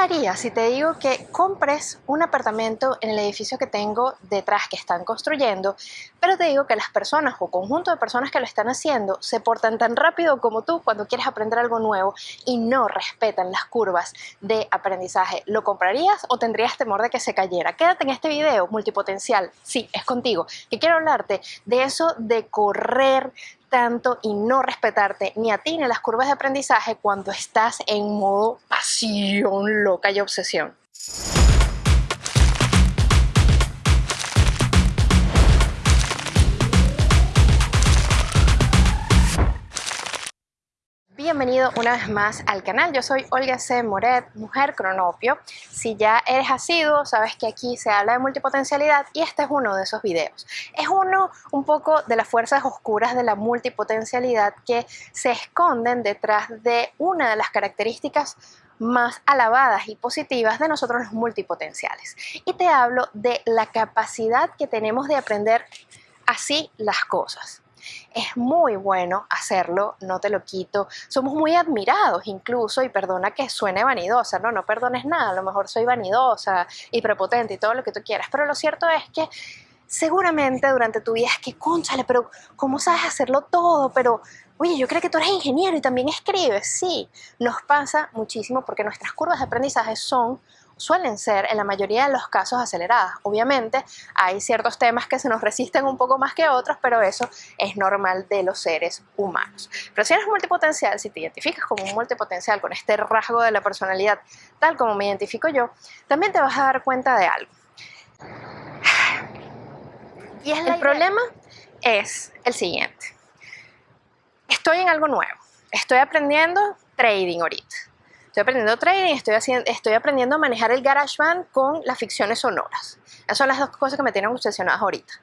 harías si te digo que compres un apartamento en el edificio que tengo detrás que están construyendo, pero te digo que las personas o conjunto de personas que lo están haciendo se portan tan rápido como tú cuando quieres aprender algo nuevo y no respetan las curvas de aprendizaje? ¿Lo comprarías o tendrías temor de que se cayera? Quédate en este video multipotencial, sí, es contigo, que quiero hablarte de eso de correr tanto y no respetarte ni a ni las curvas de aprendizaje cuando estás en modo pasión loca y obsesión. Bienvenido una vez más al canal, yo soy Olga C. Moret, mujer cronopio. Si ya eres asiduo, sabes que aquí se habla de multipotencialidad y este es uno de esos videos. Es uno un poco de las fuerzas oscuras de la multipotencialidad que se esconden detrás de una de las características más alabadas y positivas de nosotros los multipotenciales. Y te hablo de la capacidad que tenemos de aprender así las cosas. Es muy bueno hacerlo, no te lo quito. Somos muy admirados incluso, y perdona que suene vanidosa, no, no perdones nada, a lo mejor soy vanidosa y prepotente y todo lo que tú quieras, pero lo cierto es que seguramente durante tu vida es que, conchale, pero ¿cómo sabes hacerlo todo? Pero, oye, yo creo que tú eres ingeniero y también escribes. Sí, nos pasa muchísimo porque nuestras curvas de aprendizaje son suelen ser en la mayoría de los casos aceleradas. Obviamente hay ciertos temas que se nos resisten un poco más que otros, pero eso es normal de los seres humanos. Pero si eres multipotencial, si te identificas como un multipotencial con este rasgo de la personalidad, tal como me identifico yo, también te vas a dar cuenta de algo. Y el problema es el siguiente. Estoy en algo nuevo. Estoy aprendiendo trading ahorita Estoy aprendiendo trading, estoy, haciendo, estoy aprendiendo a manejar el GarageBand con las ficciones sonoras. Esas son las dos cosas que me tienen obsesionadas ahorita.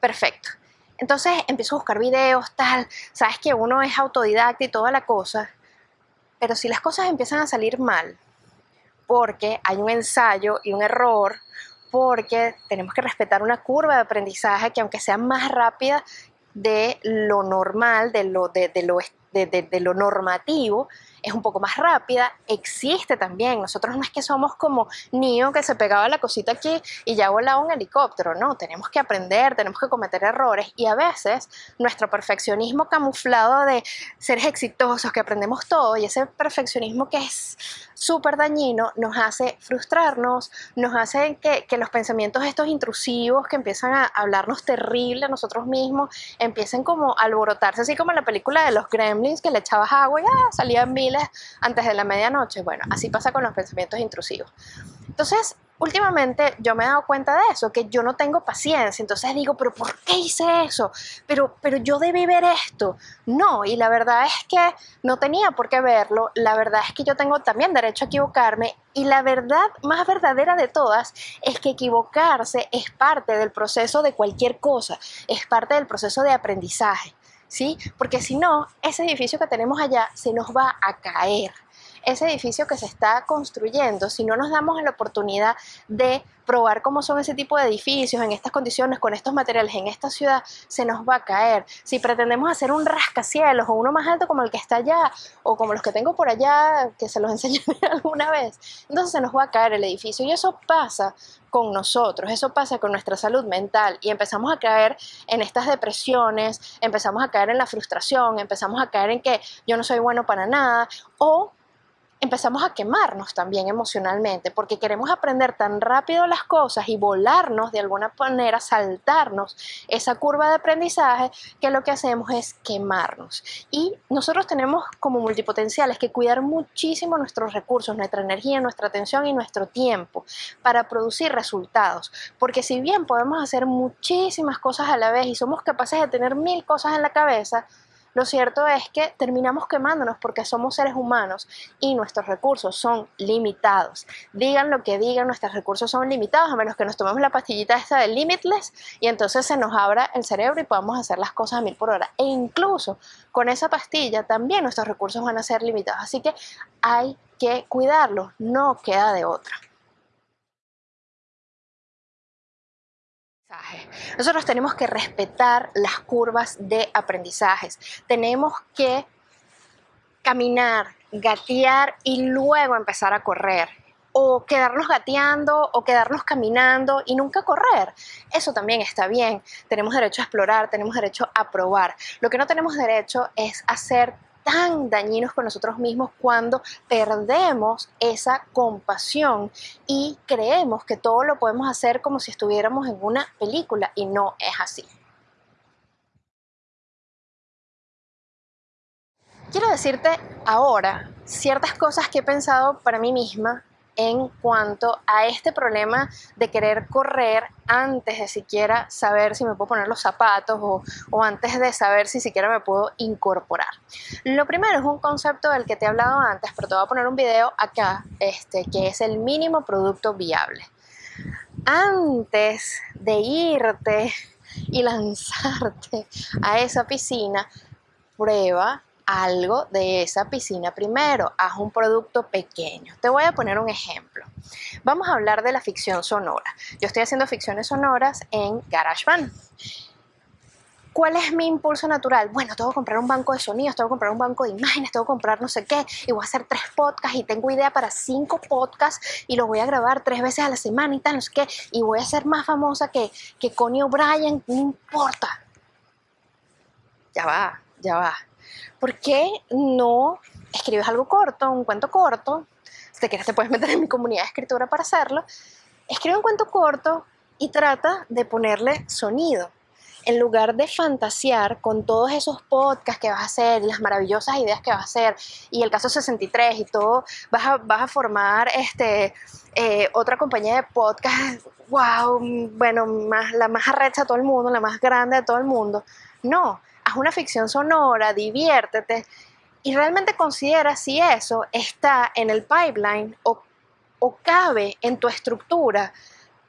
Perfecto. Entonces empiezo a buscar videos, tal. Sabes que uno es autodidacta y toda la cosa. Pero si las cosas empiezan a salir mal, porque hay un ensayo y un error, porque tenemos que respetar una curva de aprendizaje que aunque sea más rápida de lo normal, de lo, de, lo, de lo normativo, es un poco más rápida, existe también. Nosotros no es que somos como Neo que se pegaba la cosita aquí y ya volaba un helicóptero, no, tenemos que aprender, tenemos que cometer errores y a veces nuestro perfeccionismo camuflado de seres exitosos, que aprendemos todo y ese perfeccionismo que es súper dañino nos hace frustrarnos, nos hace que, que, los pensamientos estos intrusivos que empiezan a hablarnos terrible a nosotros mismos, empiecen como a alborotarse, así como en la película de los gremlins que le echabas agua y ah, salían miles antes de la medianoche. Bueno, así pasa con los pensamientos intrusivos. Entonces, últimamente yo me he dado cuenta de eso, que yo no tengo paciencia. Entonces digo, pero ¿por qué hice eso? Pero, pero yo debí ver esto. No, y la verdad es que no tenía por qué verlo. La verdad es que yo tengo también derecho a equivocarme. Y la verdad más verdadera de todas es que equivocarse es parte del proceso de cualquier cosa, es parte del proceso de aprendizaje. ¿sí? Porque si no, ese edificio que tenemos allá se nos va a caer. Ese edificio que se está construyendo, si no nos damos la oportunidad de probar cómo son ese tipo de edificios en estas condiciones, con estos materiales, en esta ciudad, se nos va a caer. Si pretendemos hacer un rascacielos o uno más alto como el que está allá, o como los que tengo por allá, que se los enseñé alguna vez, entonces se nos va a caer el edificio. Y eso pasa con nosotros, eso pasa con nuestra salud mental y empezamos a caer en estas depresiones, empezamos a caer en la frustración, empezamos a caer en que yo no soy bueno para nada o empezamos a quemarnos también emocionalmente porque queremos aprender tan rápido las cosas y volarnos de alguna manera, saltarnos esa curva de aprendizaje que lo que hacemos es quemarnos. Y nosotros tenemos como multipotenciales que cuidar muchísimo nuestros recursos, nuestra energía, nuestra atención y nuestro tiempo para producir resultados. Porque si bien podemos hacer muchísimas cosas a la vez y somos capaces de tener mil cosas en la cabeza, lo cierto es que terminamos quemándonos porque somos seres humanos y nuestros recursos son limitados. Digan lo que digan, nuestros recursos son limitados a menos que nos tomemos la pastillita esta de Limitless y entonces se nos abra el cerebro y podamos hacer las cosas a mil por hora. E incluso con esa pastilla también nuestros recursos van a ser limitados. Así que hay que cuidarlos, no queda de otra. Nosotros tenemos que respetar las curvas de aprendizajes. Tenemos que caminar, gatear y luego empezar a correr. o quedarnos gateando o quedarnos caminando y nunca correr. Eso también está bien. Tenemos derecho a explorar, tenemos derecho a probar. Lo que no tenemos derecho es hacer tan dañinos con nosotros mismos cuando perdemos esa compasión y creemos que todo lo podemos hacer como si estuviéramos en una película y no es así. Quiero decirte ahora ciertas cosas que he pensado para mí misma en cuanto a este problema de querer correr antes de siquiera saber si me puedo poner los zapatos o, antes de saber si siquiera me puedo incorporar. Lo primero es un concepto del que te he hablado antes, pero te voy a poner un video acá, este, que es el mínimo producto viable. Antes de irte y lanzarte a esa piscina, prueba algo de esa piscina primero, haz un producto pequeño. Te voy a poner un ejemplo. Vamos a hablar de la ficción sonora. Yo estoy haciendo ficciones sonoras en GarageBand. ¿Cuál es mi impulso natural? Bueno, tengo que comprar un banco de sonidos, tengo que comprar un banco de imágenes, tengo que comprar no sé qué, y voy a hacer tres podcasts y tengo idea para cinco podcasts y los voy a grabar tres veces a la semana y tal, no sé qué, y voy a ser más famosa que, que Connie O'Brien, no importa. Ya va, ya va. ¿Por qué no escribes algo corto, un cuento corto? Si te quieres te puedes meter en mi comunidad de escritura para hacerlo. Escribe un cuento corto y trata de ponerle sonido. En lugar de fantasear con todos esos podcasts que vas a hacer y las maravillosas ideas que vas a hacer y el caso 63 y todo, vas a, vas a formar este, eh, otra compañía de podcast, wow, bueno, más, la más arrecha de todo el mundo, la más grande de todo el mundo. No, haz una ficción sonora, diviértete y realmente considera si eso está en el pipeline o, cabe en tu estructura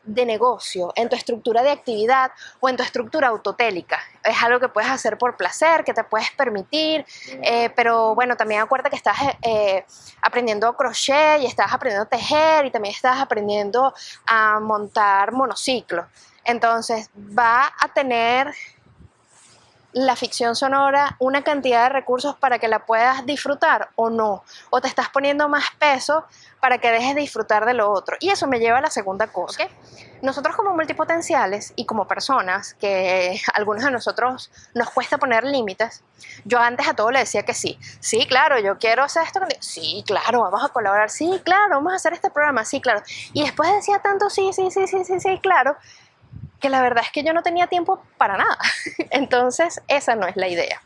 de negocio, en tu estructura de actividad o en tu estructura autotélica. Es algo que puedes hacer por placer, que te puedes permitir, eh, pero bueno, también acuérdate que estás eh, aprendiendo crochet y estás aprendiendo a tejer y también estás aprendiendo a montar monociclo. Entonces va a tener la ficción sonora una cantidad de recursos para que la puedas disfrutar o no, o te estás poniendo más peso para que dejes de disfrutar de lo otro. Y eso me lleva a la segunda cosa. Nosotros como multipotenciales y como personas, que algunos de nosotros nos cuesta poner límites, yo antes a todo le decía que sí. Sí, claro, yo quiero hacer esto. Sí, claro, vamos a colaborar. Sí, claro, vamos a hacer este programa. Sí, claro. Y después decía tanto sí, sí, sí, sí, sí, sí, claro, que la verdad es que yo no tenía tiempo para nada. Entonces, esa no es la idea.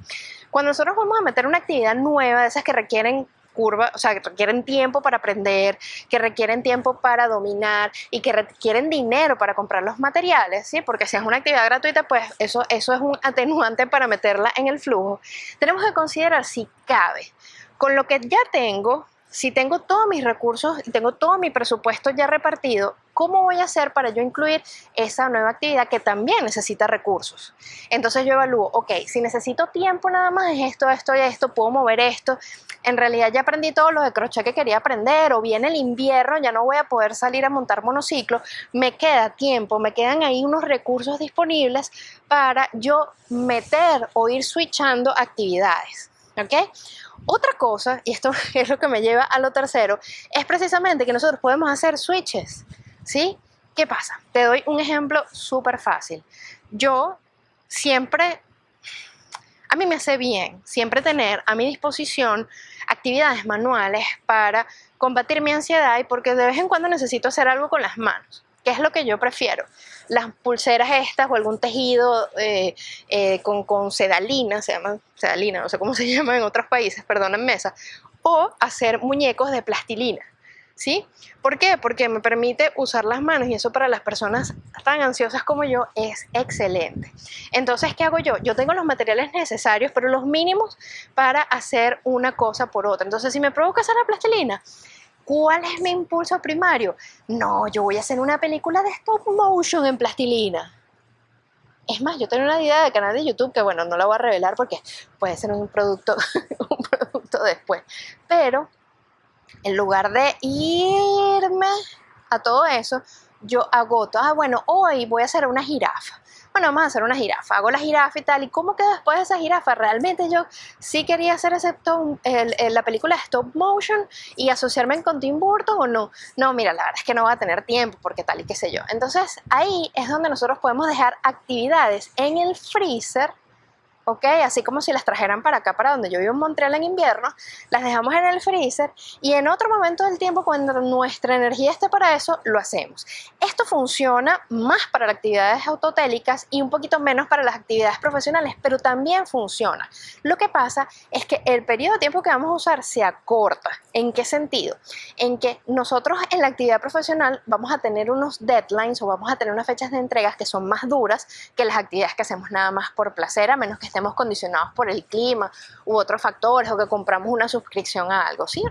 Cuando nosotros vamos a meter una actividad nueva, de esas que requieren curva, o sea, que requieren tiempo para aprender, que requieren tiempo para dominar y que requieren dinero para comprar los materiales, ¿sí? Porque si es una actividad gratuita, pues eso, eso es un atenuante para meterla en el flujo. Tenemos que considerar si cabe. Con lo que ya tengo, si tengo todos mis recursos y tengo todo mi presupuesto ya repartido, ¿cómo voy a hacer para yo incluir esa nueva actividad que también necesita recursos? Entonces yo evalúo, ok, si necesito tiempo nada más es esto, esto y esto, puedo mover esto. En realidad ya aprendí todo lo de crochet que quería aprender o viene el invierno, ya no voy a poder salir a montar monociclo, me queda tiempo, me quedan ahí unos recursos disponibles para yo meter o ir switchando actividades. ¿Ok? Otra cosa, y esto es lo que me lleva a lo tercero, es precisamente que nosotros podemos hacer switches, ¿sí? ¿Qué pasa? Te doy un ejemplo súper fácil. Yo siempre, a mí me hace bien siempre tener a mi disposición actividades manuales para combatir mi ansiedad y porque de vez en cuando necesito hacer algo con las manos. ¿Qué es lo que yo prefiero? Las pulseras estas o algún tejido eh, eh, con, con, sedalina, se llama sedalina, no sé cómo se llama en otros países, perdón, en mesa, o hacer muñecos de plastilina. ¿Sí? ¿Por qué? Porque me permite usar las manos y eso para las personas tan ansiosas como yo es excelente. Entonces, ¿qué hago yo? Yo tengo los materiales necesarios, pero los mínimos para hacer una cosa por otra. Entonces, si me provoca hacer la plastilina, ¿Cuál es mi impulso primario? No, yo voy a hacer una película de stop motion en plastilina. Es más, yo tengo una idea de canal de YouTube que, bueno, no la voy a revelar porque puede ser un producto, un producto después. Pero, en lugar de irme a todo eso, yo agoto, ah, bueno, hoy voy a hacer una jirafa. bueno, vamos a hacer una jirafa, hago la jirafa y tal, ¿y cómo quedó después de esa jirafa? Realmente yo sí quería hacer excepto la película stop motion y asociarme con Tim Burton o no. No, mira, la verdad es que no va a tener tiempo porque tal y qué sé yo. Entonces ahí es donde nosotros podemos dejar actividades en el freezer ¿ok? Así como si las trajeran para acá, para donde yo vivo en Montreal en invierno, las dejamos en el freezer y en otro momento del tiempo, cuando nuestra energía esté para eso, lo hacemos. Esto funciona más para las actividades autotélicas y un poquito menos para las actividades profesionales, pero también funciona. Lo que pasa es que el periodo de tiempo que vamos a usar se acorta. ¿En qué sentido? En que nosotros en la actividad profesional vamos a tener unos deadlines o vamos a tener unas fechas de entregas que son más duras que las actividades que hacemos nada más por placer, a menos que estemos condicionados por el clima u otros factores o que compramos una suscripción a algo, ¿sí?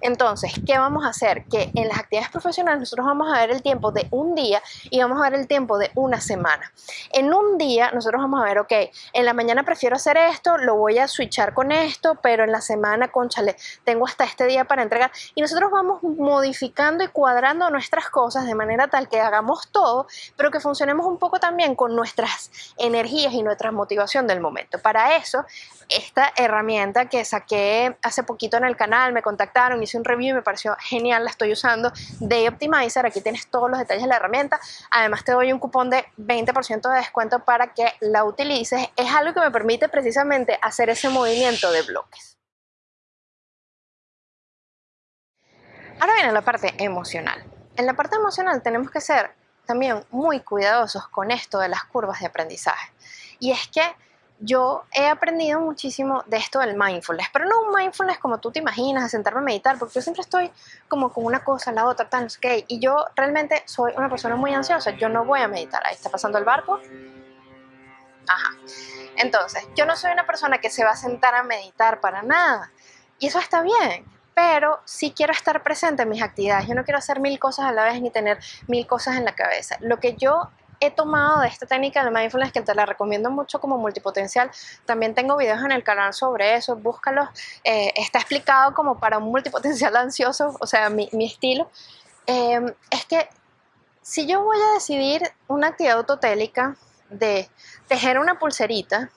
Entonces, ¿qué vamos a hacer? Que en las actividades profesionales nosotros vamos a ver el tiempo de un día y vamos a ver el tiempo de una semana. En un día nosotros vamos a ver, ok, en la mañana prefiero hacer esto, lo voy a switchar con esto, pero en la semana, conchale, tengo hasta este día para entregar. Y nosotros vamos modificando y cuadrando nuestras cosas de manera tal que hagamos todo, pero que funcionemos un poco también con nuestras energías y nuestra motivación del momento. Para eso, esta herramienta que saqué hace poquito en el canal, me contactaron, hice un review y me pareció genial, la estoy usando, Day Optimizer, aquí tienes todos los detalles de la herramienta, además te doy un cupón de 20% de descuento para que la utilices, es algo que me permite precisamente hacer ese movimiento de bloques. Ahora viene la parte emocional. En la parte emocional tenemos que ser también muy cuidadosos con esto de las curvas de aprendizaje. Y es que yo he aprendido muchísimo de esto del mindfulness, pero no un mindfulness como tú te imaginas, de sentarme a meditar, porque yo siempre estoy como con una cosa, la otra, sé qué, y yo realmente soy una persona muy ansiosa, yo no voy a meditar, ahí está pasando el barco, ajá, entonces, yo no soy una persona que se va a sentar a meditar para nada, y eso está bien, pero sí quiero estar presente en mis actividades, yo no quiero hacer mil cosas a la vez ni tener mil cosas en la cabeza, lo que yo he tomado de esta técnica de mindfulness que te la recomiendo mucho como multipotencial. También tengo videos en el canal sobre eso, búscalos. Eh, está explicado como para un multipotencial ansioso, o sea, mi, estilo. Em, es que si yo voy a decidir una actividad autotélica de tejer una pulserita,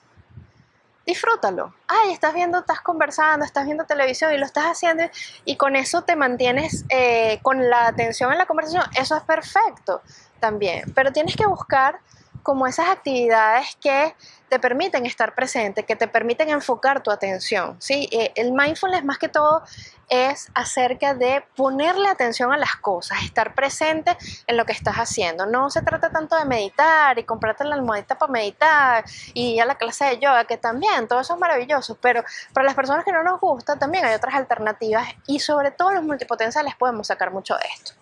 disfrútalo. Ay, estás viendo, estás conversando, estás viendo televisión y lo estás haciendo y con eso te mantienes eh, con la atención en la conversación. Eso es perfecto también, pero tienes que buscar como esas actividades que te permiten estar presente, que te permiten enfocar tu atención. ¿sí? Eh, el mindfulness más que todo es acerca de ponerle atención a las cosas, estar presente en lo que estás haciendo. No se trata tanto de meditar y comprarte la almohadita para meditar y a la clase de yoga, que también, todo eso es maravilloso, pero para las personas que no nos gusta también hay otras alternativas y sobre todo los multipotenciales podemos sacar mucho de esto.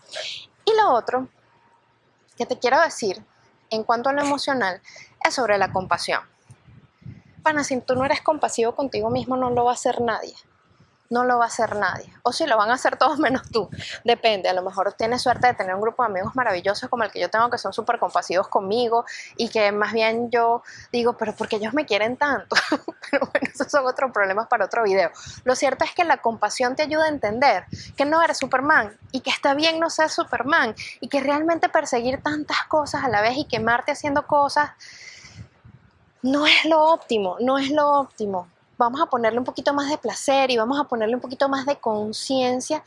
Y lo otro que te quiero decir en cuanto a lo emocional es sobre la compasión. Pana, si tú no eres compasivo contigo mismo, no lo va a hacer nadie no lo va a hacer nadie. O si lo van a hacer todos menos tú. Depende. A lo mejor tienes suerte de tener un grupo de amigos maravillosos como el que yo tengo, que son súper compasivos conmigo y que más bien yo digo, pero porque ellos me quieren tanto. pero bueno, esos son otros problemas para otro video. Lo cierto es que la compasión te ayuda a entender que no eres Superman y que está bien no ser Superman y que realmente perseguir tantas cosas a la vez y quemarte haciendo cosas no es lo óptimo, no es lo óptimo vamos a ponerle un poquito más de placer y vamos a ponerle un poquito más de conciencia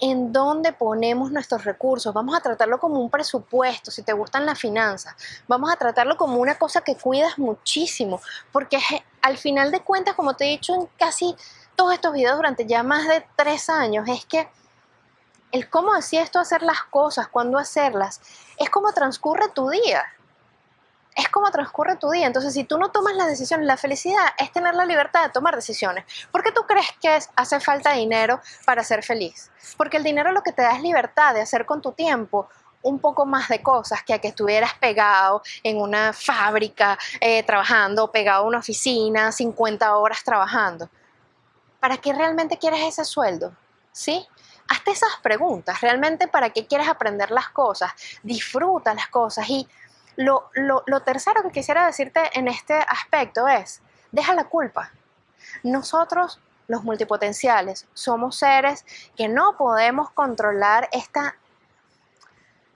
en dónde ponemos nuestros recursos. Vamos a tratarlo como un presupuesto, si te gustan las finanzas. Vamos a tratarlo como una cosa que cuidas muchísimo, porque al final de cuentas, como te he dicho en casi todos estos videos durante ya más de tres años, es que el cómo decía esto hacer las cosas, cuándo hacerlas, es como transcurre tu día es como transcurre tu día. Entonces, si tú no tomas las decisiones, la felicidad es tener la libertad de tomar decisiones. ¿Por qué tú crees que hace falta dinero para ser feliz? Porque el dinero lo que te da es libertad de hacer con tu tiempo un poco más de cosas que a que estuvieras pegado en una fábrica eh, trabajando, pegado a una oficina, 50 horas trabajando. ¿Para qué realmente quieres ese sueldo? ¿Sí? Hazte esas preguntas. ¿Realmente para qué quieres aprender las cosas? Disfruta las cosas y lo, tercero que quisiera decirte en este aspecto es, deja la culpa. Nosotros los multipotenciales somos seres que no podemos controlar esta,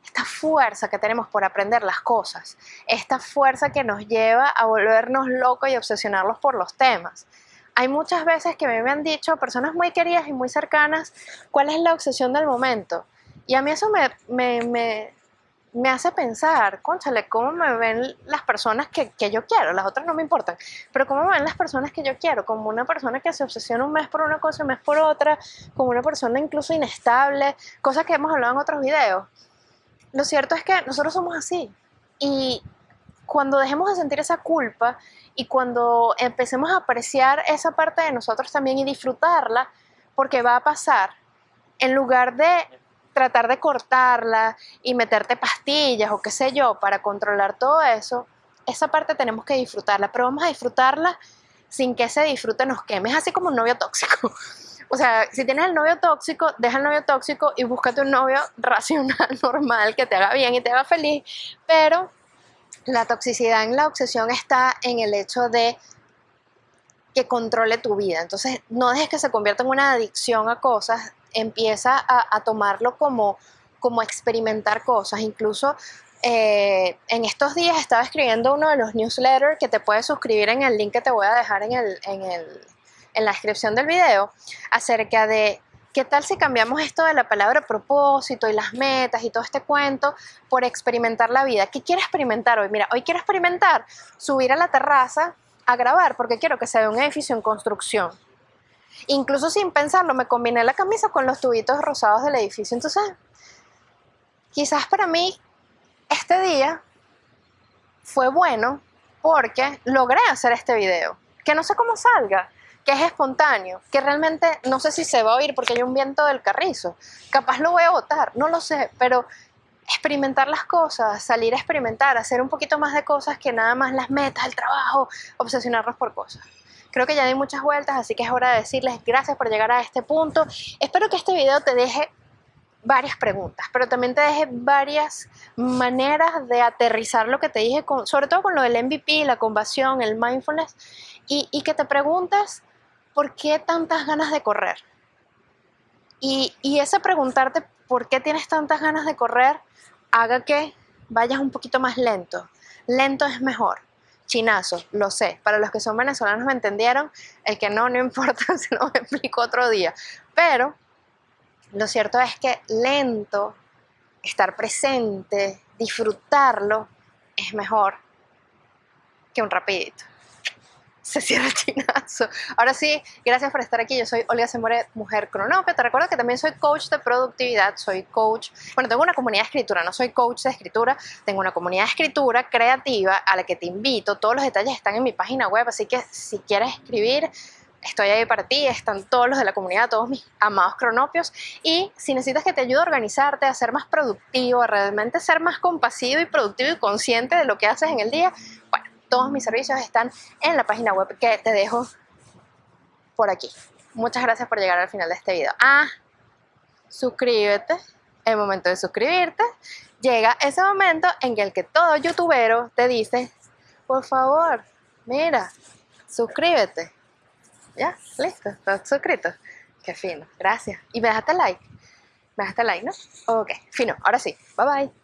esta fuerza que tenemos por aprender las cosas, esta fuerza que nos lleva a volvernos locos y obsesionarlos por los temas. Hay muchas veces que me han dicho personas muy queridas y muy cercanas cuál es la obsesión del momento. Y a mí eso me, hace pensar, conchale, ¿cómo me ven las personas que, que, yo quiero? Las otras no me importan, pero ¿cómo me ven las personas que yo quiero? Como una persona que se obsesiona un mes por una cosa, un mes por otra, como una persona incluso inestable, cosas que hemos hablado en otros videos. Lo cierto es que nosotros somos así. Y cuando dejemos de sentir esa culpa y cuando empecemos a apreciar esa parte de nosotros también y disfrutarla, porque va a pasar, en lugar de tratar de cortarla y meterte pastillas o qué sé yo para controlar todo eso, esa parte tenemos que disfrutarla, pero vamos a disfrutarla sin que ese disfrute nos queme. Es así como un novio tóxico. O sea, si tienes el novio tóxico, deja el novio tóxico y búscate un novio racional, normal, que te haga bien y te haga feliz, pero la toxicidad en la obsesión está en el hecho de que controle tu vida. Entonces, no dejes que se convierta en una adicción a cosas, empieza a, tomarlo como, como experimentar cosas. Incluso eh, en estos días estaba escribiendo uno de los newsletters que te puedes suscribir en el link que te voy a dejar en, el, en, el, en la descripción del video acerca de ¿Qué tal si cambiamos esto de la palabra propósito y las metas y todo este cuento por experimentar la vida? ¿Qué quiero experimentar hoy? Mira, hoy quiero experimentar subir a la terraza a grabar porque quiero que se vea un edificio en construcción. Incluso sin pensarlo, me combiné la camisa con los tubitos rosados del edificio. Entonces, quizás para mí este día fue bueno porque logré hacer este video. Que no sé cómo salga, que es espontáneo, que realmente no sé si se va a oír porque hay un viento del carrizo. Capaz lo voy a votar, no lo sé, pero experimentar las cosas, salir a experimentar, hacer un poquito más de cosas que nada más las metas, el trabajo, obsesionarnos por cosas. Creo que ya di muchas vueltas, así que es hora de decirles gracias por llegar a este punto. Espero que este video te deje varias preguntas, pero también te deje varias maneras de aterrizar lo que te dije, con, sobre todo con lo del MVP, la compasión, el mindfulness, y, y que te preguntes ¿por qué tantas ganas de correr? Y, ese preguntarte por qué tienes tantas ganas de correr haga que vayas un poquito más lento. Lento es mejor. Chinazo, lo sé. Para los que son venezolanos me entendieron. El que no, no importa, se lo explico otro día. Pero lo cierto es que lento, estar presente, disfrutarlo, es mejor que un rapidito se cierra el chinazo. Ahora sí, gracias por estar aquí. Yo soy Olga Semore, mujer cronópia. Te recuerdo que también soy coach de productividad, soy coach, bueno, tengo una comunidad de escritura, no soy coach de escritura, tengo una comunidad de escritura creativa a la que te invito. Todos los detalles están en mi página web, así que si quieres escribir, estoy ahí para ti, están todos los de la comunidad, todos mis amados cronopios. Y si necesitas que te ayude a organizarte, a ser más productivo, a realmente ser más compasivo y productivo y consciente de lo que haces en el día, todos mis servicios están en la página web que te dejo por aquí. Muchas gracias por llegar al final de este video. Ah, suscríbete. El momento de suscribirte llega ese momento en el que todo youtubero te dice, por favor, mira, suscríbete. ¿Ya? ¿Listo? ¿Estás suscrito? Qué fino. Gracias. Y me dejaste like. Me dejaste like, ¿no? Ok, fino. Ahora sí. Bye bye.